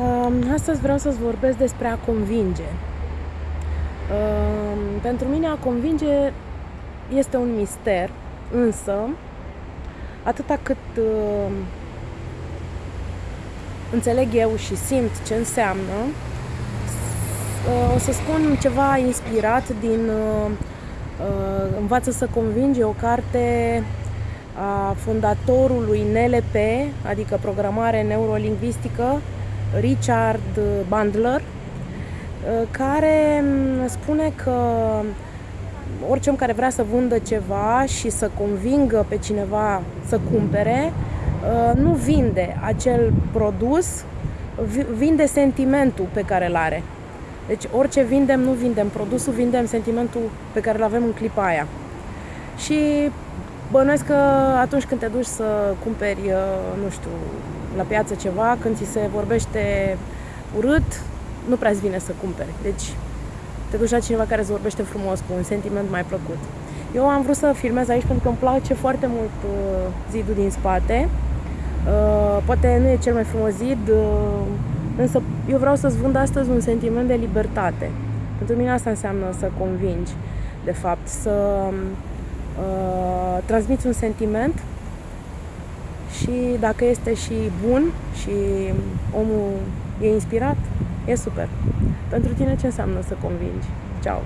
Um, astăzi vreau să-ți vorbesc despre a convinge. Um, pentru mine a convinge este un mister, însă atâta cât uh, înțeleg eu și simt ce înseamnă, uh, o să spun ceva inspirat din uh, Învață să convinge, o carte a fondatorului NLP, adică programare neurolingvistică, Richard Bandler, uh, care mm, spune că orice om care vrea să vândă ceva și să convingă pe cineva să cumpere, uh, nu vinde acel produs, vinde sentimentul pe care îl are. Deci orice vindem, nu vindem produsul, vindem sentimentul pe care îl avem în clipa aia. Și bănuiesc că atunci când te duci să cumperi, uh, nu știu, la piață ceva, când ți se vorbește urât, nu prea îți vine să cumperi. Deci te duci la cineva care îți vorbește frumos, cu un sentiment mai plăcut. Eu am vrut să filmez aici pentru că îmi place foarte mult uh, zidul din spate. Uh, poate nu e cel mai frumos zid, uh, însă eu vreau să-ți vând astăzi un sentiment de libertate. Pentru mine asta înseamnă să convingi, de fapt, să uh, transmiți un sentiment și dacă este și bun și omul e inspirat, e super. Pentru tine ce înseamnă să convingi? Ciao!